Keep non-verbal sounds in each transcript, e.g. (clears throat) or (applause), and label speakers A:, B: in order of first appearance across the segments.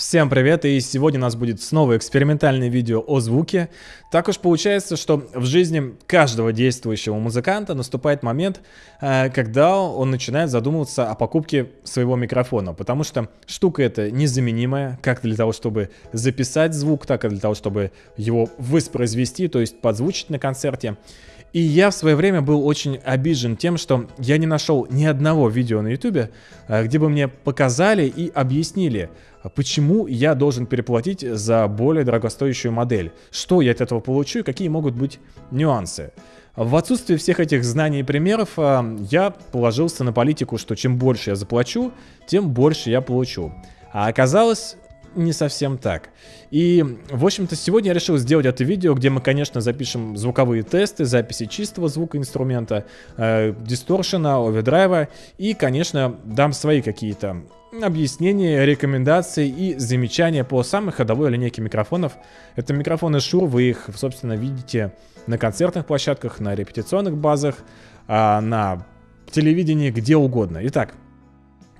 A: Всем привет, и сегодня у нас будет снова экспериментальное видео о звуке. Так уж получается, что в жизни каждого действующего музыканта наступает момент, э, когда он начинает задумываться о покупке своего микрофона, потому что штука эта незаменимая, как для того, чтобы записать звук, так и для того, чтобы его воспроизвести, то есть подзвучить на концерте. И я в свое время был очень обижен тем, что я не нашел ни одного видео на ютубе, э, где бы мне показали и объяснили, почему я должен переплатить за более дорогостоящую модель, что я от этого получу и какие могут быть нюансы. В отсутствие всех этих знаний и примеров э, я положился на политику, что чем больше я заплачу, тем больше я получу. А оказалось, не совсем так. И, в общем-то, сегодня я решил сделать это видео, где мы, конечно, запишем звуковые тесты, записи чистого звука инструмента, э, дисторшена, овердрайва и, конечно, дам свои какие-то объяснения, рекомендации и замечания по самой ходовой линейке микрофонов. Это микрофоны Shure, вы их, собственно, видите на концертных площадках, на репетиционных базах, а, на телевидении, где угодно. Итак,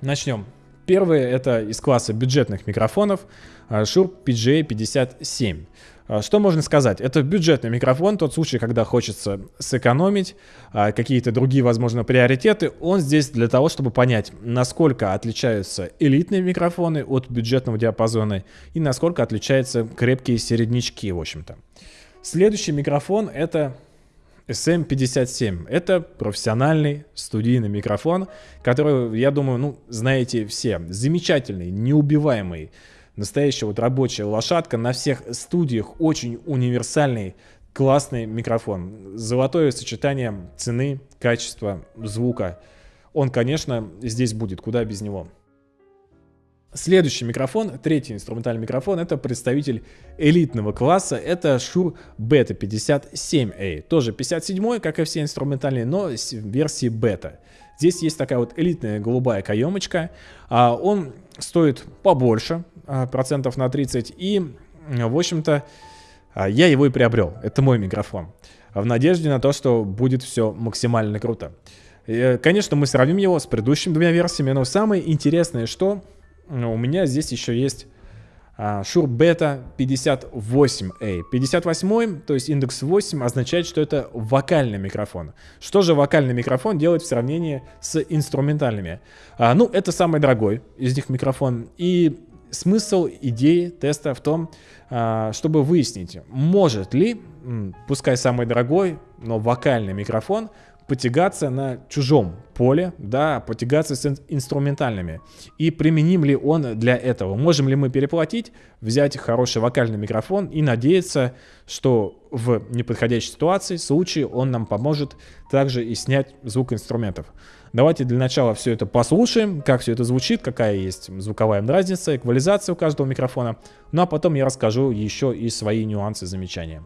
A: начнем. Первый это из класса бюджетных микрофонов а, Shure PGA57. А, что можно сказать? Это бюджетный микрофон, тот случай, когда хочется сэкономить, а, какие-то другие, возможно, приоритеты. Он здесь для того, чтобы понять, насколько отличаются элитные микрофоны от бюджетного диапазона и насколько отличаются крепкие середнячки, в общем-то. Следующий микрофон это SM57. Это профессиональный студийный микрофон, который, я думаю, ну, знаете все. Замечательный, неубиваемый, настоящая вот рабочая лошадка на всех студиях, очень универсальный, классный микрофон. Золотое сочетание цены, качества, звука. Он, конечно, здесь будет, куда без него. Следующий микрофон, третий инструментальный микрофон, это представитель элитного класса, это Shure Beta 57A. Тоже 57, как и все инструментальные, но в версии бета. Здесь есть такая вот элитная голубая каемочка. А он стоит побольше, а, процентов на 30. И, в общем-то, а, я его и приобрел. Это мой микрофон. В надежде на то, что будет все максимально круто. И, конечно, мы сравним его с предыдущими двумя версиями, но самое интересное, что у меня здесь еще есть а, Shure Beta 58A. 58, то есть индекс 8, означает, что это вокальный микрофон. Что же вокальный микрофон делает в сравнении с инструментальными? А, ну, это самый дорогой из них микрофон. И смысл идеи теста в том, а, чтобы выяснить, может ли, пускай самый дорогой, но вокальный микрофон потягаться на чужом поле, да, потягаться с инструментальными. И применим ли он для этого? Можем ли мы переплатить, взять хороший вокальный микрофон и надеяться, что в неподходящей ситуации, случае он нам поможет также и снять звук инструментов. Давайте для начала все это послушаем, как все это звучит, какая есть звуковая разница, эквализация у каждого микрофона. Ну а потом я расскажу еще и свои нюансы, замечания.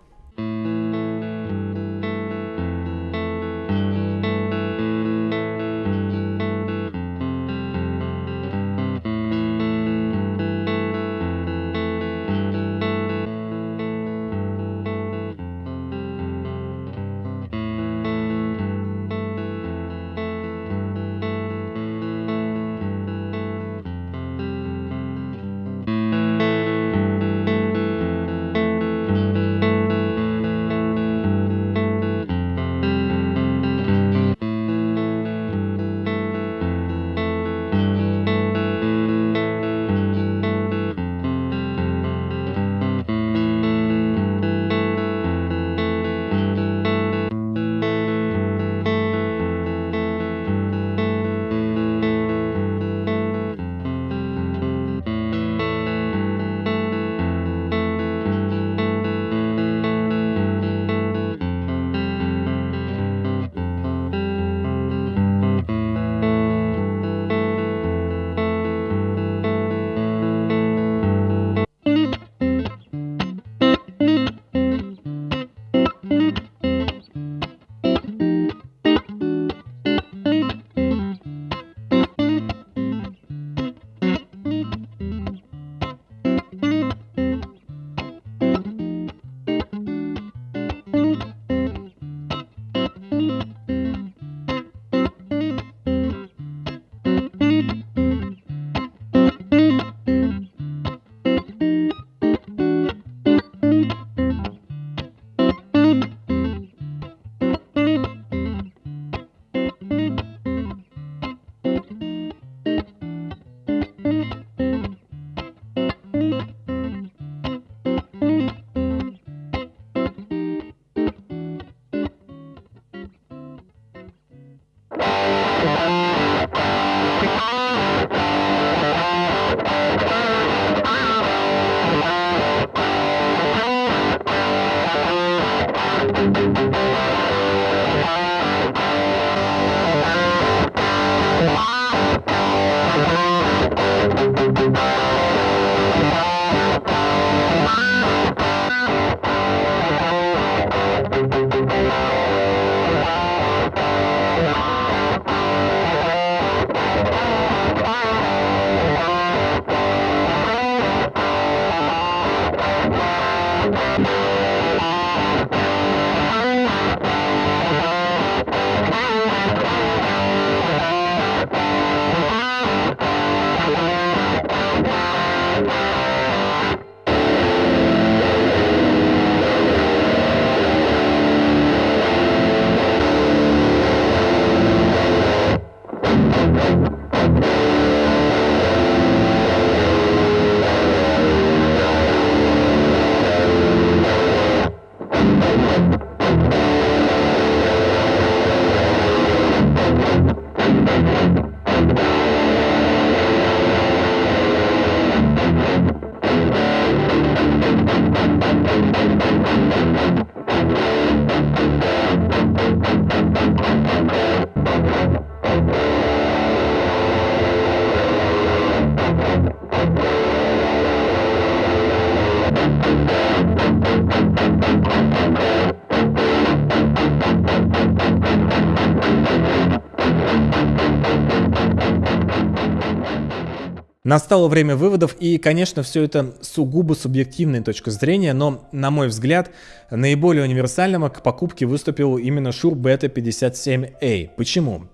A: Настало время выводов, и, конечно, все это сугубо субъективная точка зрения, но, на мой взгляд, наиболее универсальным к покупке выступил именно Shure Beta 57A. Почему?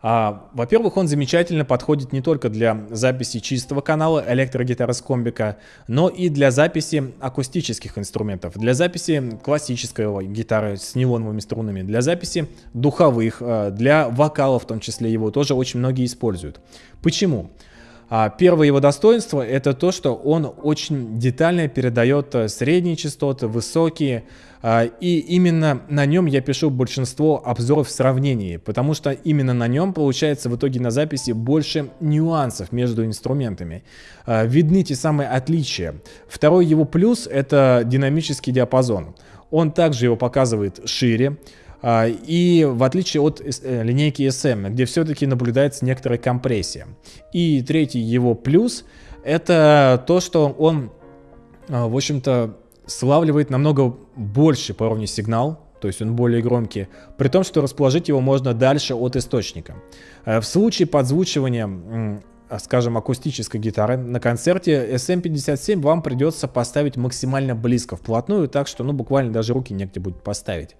A: А, Во-первых, он замечательно подходит не только для записи чистого канала электрогитары с комбика, но и для записи акустических инструментов, для записи классической гитары с нейлоновыми струнами, для записи духовых, а, для вокала в том числе его тоже очень многие используют. Почему? А первое его достоинство это то, что он очень детально передает э, средние частоты, высокие, а, и именно на нем я пишу большинство обзоров в сравнении, потому что именно на нем получается в итоге на записи больше нюансов между инструментами. А, видны те самые отличия. Второй его плюс это динамический диапазон. Он также его показывает шире, а, и в отличие от э, линейки SM, где все-таки наблюдается некоторая компрессия. И третий его плюс это то, что он, а, в общем-то, славливает намного больше по уровню сигнал, то есть он более громкий, при том, что расположить его можно дальше от источника. А, в случае подзвучивания скажем, акустической гитары на концерте SM57 вам придется поставить максимально близко, вплотную, так что ну буквально даже руки негде будет поставить.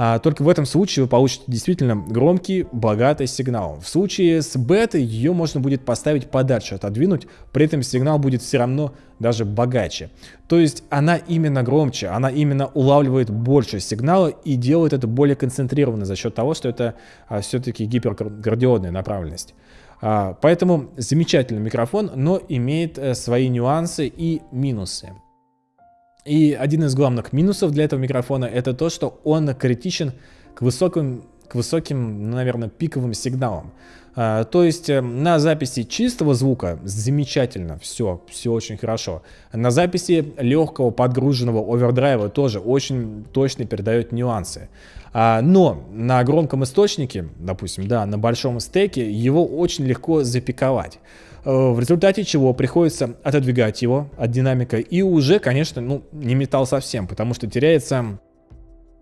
A: А, только в этом случае вы получите действительно громкий, богатый сигнал. В случае с бетой ее можно будет поставить подальше, отодвинуть, при этом сигнал будет все равно даже богаче. То есть она именно громче, она именно улавливает больше сигнала и делает это более концентрированно за счет того, что это а, все-таки гиперградиодная направленность. А, поэтому замечательный микрофон, но имеет а, свои нюансы и минусы. И один из главных минусов для этого микрофона это то, что он критичен к высоким, к высоким, ну, наверное, пиковым сигналам. А, то есть э, на записи чистого звука замечательно, все, все очень хорошо. На записи легкого подгруженного овердрайва тоже очень точно передает нюансы. А, но на громком источнике, допустим, да, на большом стеке, его очень легко запиковать. Э, в результате чего приходится отодвигать его от динамика и уже, конечно, ну, не металл совсем, потому что теряется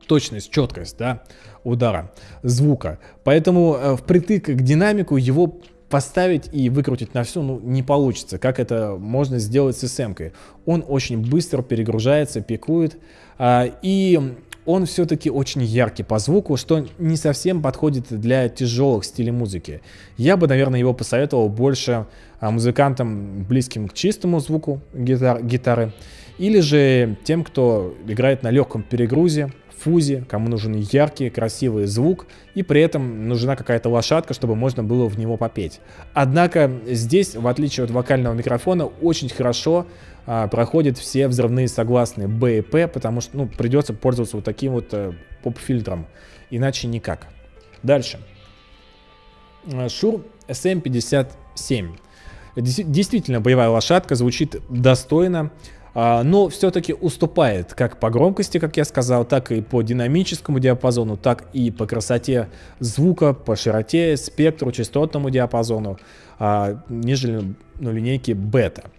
A: точность, четкость, да, удара, звука. Поэтому э, впритык к динамику его поставить и выкрутить на всю ну, не получится, как это можно сделать с SM. -кой. Он очень быстро перегружается, пикует, а, и он все-таки очень яркий по звуку, что не совсем подходит для тяжелых стилей музыки. Я бы, наверное, его посоветовал больше а, музыкантам, близким к чистому звуку гитар, гитары, или же тем, кто играет на легком перегрузе, фузе, кому нужен яркий, красивый звук, и при этом нужна какая-то лошадка, чтобы можно было в него попеть. Однако здесь, в отличие от вокального микрофона, очень хорошо а, проходят все взрывные согласные Б и П, потому что ну, придется пользоваться вот таким вот э, поп-фильтром, иначе никак. Дальше. Шур SM57. Действительно боевая лошадка, звучит достойно, а, но все-таки уступает как по громкости, как я сказал, так и по динамическому диапазону, так и по красоте звука, по широте, спектру, частотному диапазону, а, нежели ну, линейки бета.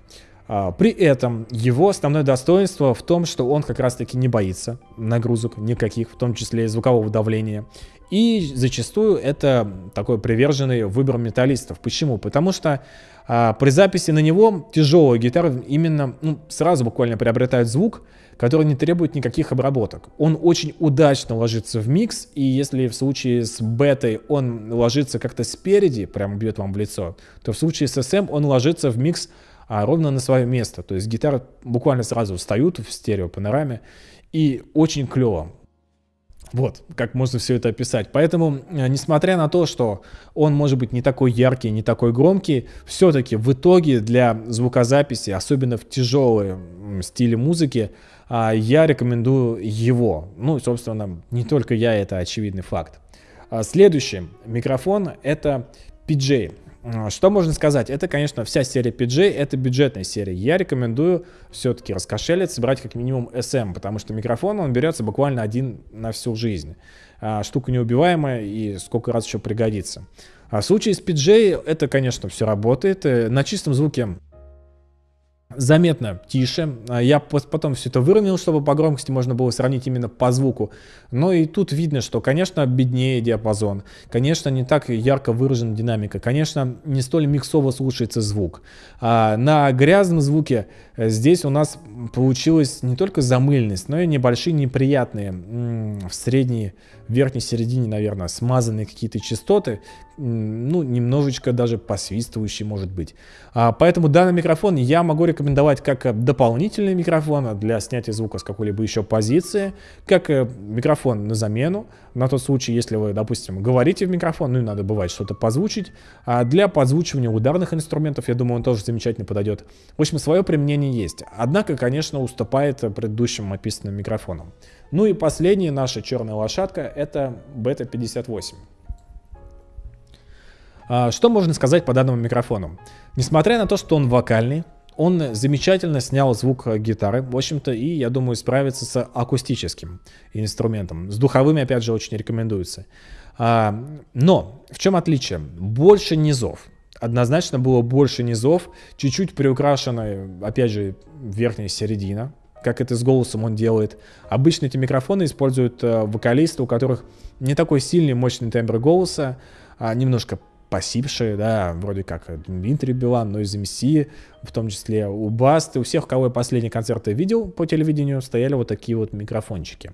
A: А, при этом его основное достоинство в том, что он как раз-таки не боится нагрузок никаких, в том числе и звукового давления. И зачастую это такой приверженный выбор металлистов. Почему? Потому что а, при записи на него тяжелая гитара именно ну, сразу буквально приобретает звук, который не требует никаких обработок. Он очень удачно ложится в микс, и если в случае с бетой он ложится как-то спереди, прямо бьет вам в лицо, то в случае с SM он ложится в микс а, ровно на свое место. То есть гитары буквально сразу встают в стерео панораме, и очень клево. Вот, как можно все это описать. Поэтому, э, несмотря на то, что он может быть не такой яркий, не такой громкий, все-таки в итоге для звукозаписи, особенно в тяжелой стиле музыки, а, я рекомендую его. Ну, собственно, не только я, это очевидный факт. А, следующий микрофон это PJ. Что можно сказать? Это, конечно, вся серия PJ, это бюджетная серия. Я рекомендую все-таки раскошелиться, брать как минимум SM, потому что микрофон, он берется буквально один на всю жизнь. А, штука неубиваемая и сколько раз еще пригодится. А в случае с PJ это, конечно, все работает. Э, на чистом звуке заметно тише. А, я потом все это выровнял, чтобы по громкости можно было сравнить именно по звуку. Но и тут видно, что, конечно, беднее диапазон. Конечно, не так ярко выражена динамика. Конечно, не столь миксово слушается звук. А на грязном звуке здесь у нас получилась не только замыльность, но и небольшие неприятные в средней верхней середине, наверное, смазанные какие-то частоты, ну, немножечко даже посвистывающие, может быть. А, поэтому данный микрофон я могу рекомендовать как дополнительный микрофон для снятия звука с какой-либо еще позиции, как э, микрофон на замену, на тот случай, если вы, допустим, говорите в микрофон, ну и надо бывает что-то позвучить. А для подзвучивания ударных инструментов, я думаю, он тоже замечательно подойдет. В общем, свое применение есть. Однако, конечно, уступает предыдущим описанным микрофонам. Ну и последняя наша черная лошадка это Beta 58. А, что можно сказать по данному микрофону? Несмотря на то, что он вокальный, он замечательно снял звук гитары, в общем-то, и, я думаю, справится с акустическим инструментом. С духовыми, опять же, очень рекомендуется. А, но в чем отличие? Больше низов. Однозначно было больше низов, чуть-чуть приукрашенная, опять же, верхняя середина, как это с голосом он делает. Обычно эти микрофоны используют э, вокалисты, у которых не такой сильный, мощный тембр голоса, а немножко посипшие, да, вроде как Дмитрий Билан, но из МС, в том числе у Басты, у всех, кого я последние концерты видел по телевидению, стояли вот такие вот микрофончики.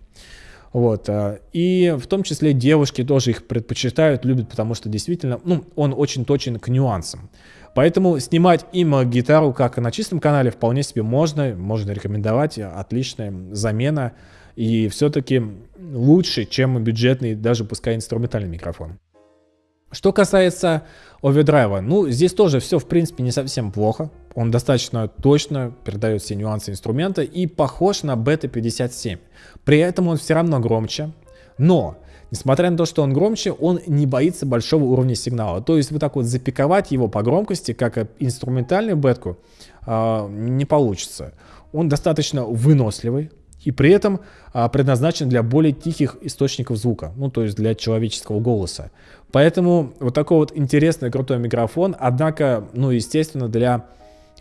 A: Вот, э, и в том числе девушки тоже их предпочитают, любят, потому что действительно, ну, он очень точен к нюансам. Поэтому снимать им гитару, как и на чистом канале, вполне себе можно, можно рекомендовать, отличная замена. И все-таки лучше, чем бюджетный, даже пускай инструментальный микрофон. Что касается овердрайва, ну, здесь тоже все, в принципе, не совсем плохо. Он достаточно точно передает все нюансы инструмента и похож на Beta 57. При этом он все равно громче. Но Несмотря на то, что он громче, он не боится большого уровня сигнала. То есть вот так вот запиковать его по громкости, как инструментальную бетку, а, не получится. Он достаточно выносливый и при этом а, предназначен для более тихих источников звука, ну то есть для человеческого голоса. Поэтому вот такой вот интересный крутой микрофон, однако, ну естественно, для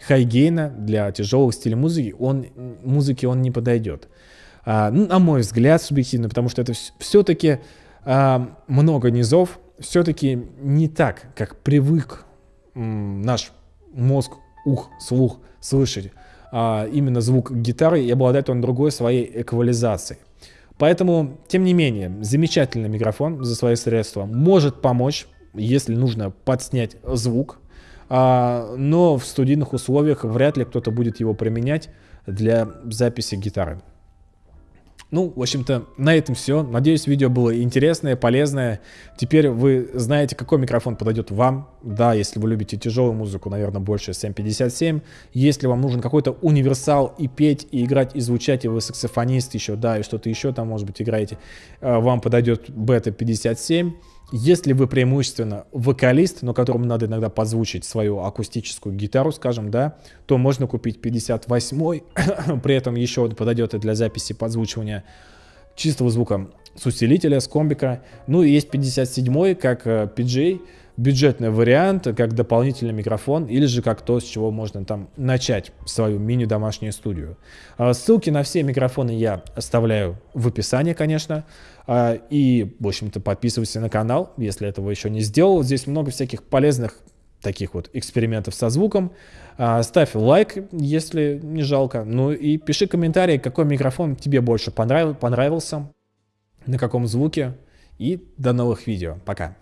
A: хайгейна, для тяжелых стилей музыки, он, музыки он не подойдет. А, ну, на мой взгляд, субъективно, потому что это все-таки а, много низов, все-таки не так, как привык наш мозг, ух, слух слышать именно звук гитары, и обладает он другой своей эквализацией. Поэтому, тем не менее, замечательный микрофон за свои средства может помочь, если нужно подснять звук, а, но в студийных условиях вряд ли кто-то будет его применять для записи гитары. Ну, в общем-то, на этом все. Надеюсь, видео было интересное, полезное. Теперь вы знаете, какой микрофон подойдет вам. Да, если вы любите тяжелую музыку, наверное, больше SM57. Если вам нужен какой-то универсал и петь, и играть, и звучать, и вы саксофонист еще, да, и что-то еще там, может быть, играете, э, вам подойдет Beta 57. Если вы преимущественно вокалист, но которому надо иногда позвучить свою акустическую гитару, скажем, да, то можно купить 58-й, (clears throat) при этом еще он подойдет и для записи подзвучивания чистого звука с усилителя, с комбика. Ну и есть 57-й, как PJ, бюджетный вариант, как дополнительный микрофон, или же как то, с чего можно там начать свою мини-домашнюю студию. А, ссылки на все микрофоны я оставляю в описании, конечно. А, и, в общем-то, подписывайся на канал, если этого еще не сделал. Здесь много всяких полезных таких вот экспериментов со звуком. А, ставь лайк, если не жалко. Ну и пиши комментарий, какой микрофон тебе больше понравился, на каком звуке. И до новых видео. Пока.